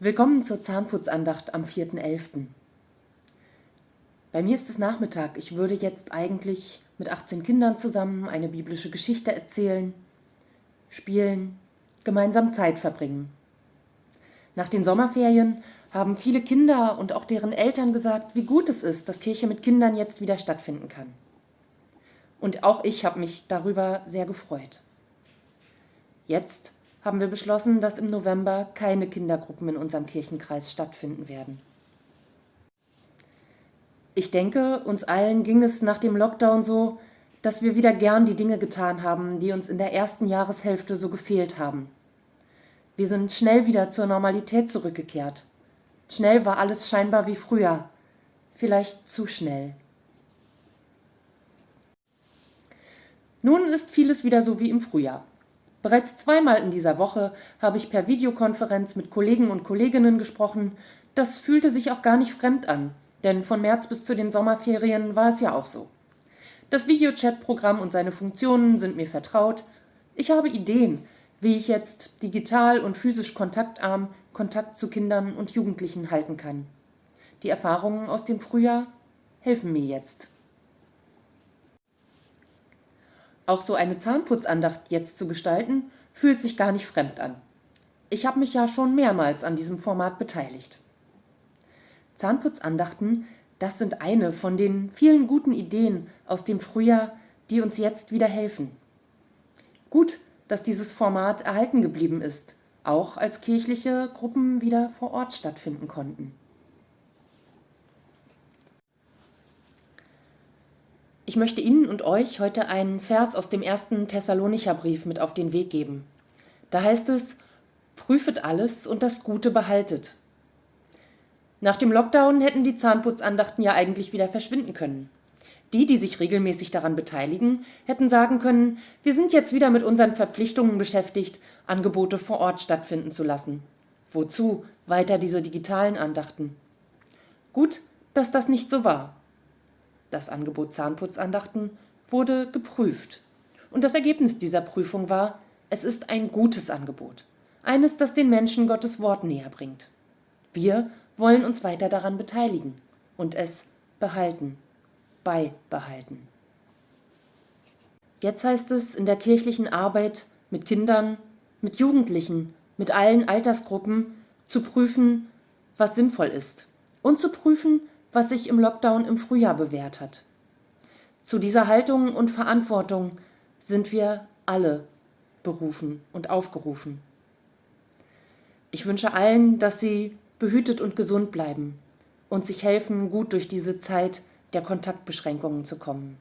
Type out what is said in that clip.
Willkommen zur Zahnputzandacht am 4.11. Bei mir ist es Nachmittag. Ich würde jetzt eigentlich mit 18 Kindern zusammen eine biblische Geschichte erzählen, spielen, gemeinsam Zeit verbringen. Nach den Sommerferien haben viele Kinder und auch deren Eltern gesagt, wie gut es ist, dass Kirche mit Kindern jetzt wieder stattfinden kann. Und auch ich habe mich darüber sehr gefreut. Jetzt haben wir beschlossen, dass im November keine Kindergruppen in unserem Kirchenkreis stattfinden werden. Ich denke, uns allen ging es nach dem Lockdown so, dass wir wieder gern die Dinge getan haben, die uns in der ersten Jahreshälfte so gefehlt haben. Wir sind schnell wieder zur Normalität zurückgekehrt. Schnell war alles scheinbar wie früher, vielleicht zu schnell. Nun ist vieles wieder so wie im Frühjahr. Bereits zweimal in dieser Woche habe ich per Videokonferenz mit Kollegen und Kolleginnen gesprochen. Das fühlte sich auch gar nicht fremd an, denn von März bis zu den Sommerferien war es ja auch so. Das Videochat-Programm und seine Funktionen sind mir vertraut. Ich habe Ideen, wie ich jetzt digital und physisch kontaktarm Kontakt zu Kindern und Jugendlichen halten kann. Die Erfahrungen aus dem Frühjahr helfen mir jetzt. Auch so eine Zahnputzandacht jetzt zu gestalten, fühlt sich gar nicht fremd an. Ich habe mich ja schon mehrmals an diesem Format beteiligt. Zahnputzandachten, das sind eine von den vielen guten Ideen aus dem Frühjahr, die uns jetzt wieder helfen. Gut, dass dieses Format erhalten geblieben ist, auch als kirchliche Gruppen wieder vor Ort stattfinden konnten. Möchte Ihnen und euch heute einen Vers aus dem ersten Thessalonicher Brief mit auf den Weg geben. Da heißt es, prüfet alles und das Gute behaltet. Nach dem Lockdown hätten die Zahnputzandachten ja eigentlich wieder verschwinden können. Die, die sich regelmäßig daran beteiligen, hätten sagen können, wir sind jetzt wieder mit unseren Verpflichtungen beschäftigt, Angebote vor Ort stattfinden zu lassen. Wozu weiter diese digitalen Andachten? Gut, dass das nicht so war. Das Angebot Zahnputzandachten wurde geprüft. Und das Ergebnis dieser Prüfung war, es ist ein gutes Angebot. Eines, das den Menschen Gottes Wort näher bringt. Wir wollen uns weiter daran beteiligen und es behalten, beibehalten. Jetzt heißt es in der kirchlichen Arbeit mit Kindern, mit Jugendlichen, mit allen Altersgruppen zu prüfen, was sinnvoll ist und zu prüfen, was sich im Lockdown im Frühjahr bewährt hat. Zu dieser Haltung und Verantwortung sind wir alle berufen und aufgerufen. Ich wünsche allen, dass sie behütet und gesund bleiben und sich helfen, gut durch diese Zeit der Kontaktbeschränkungen zu kommen.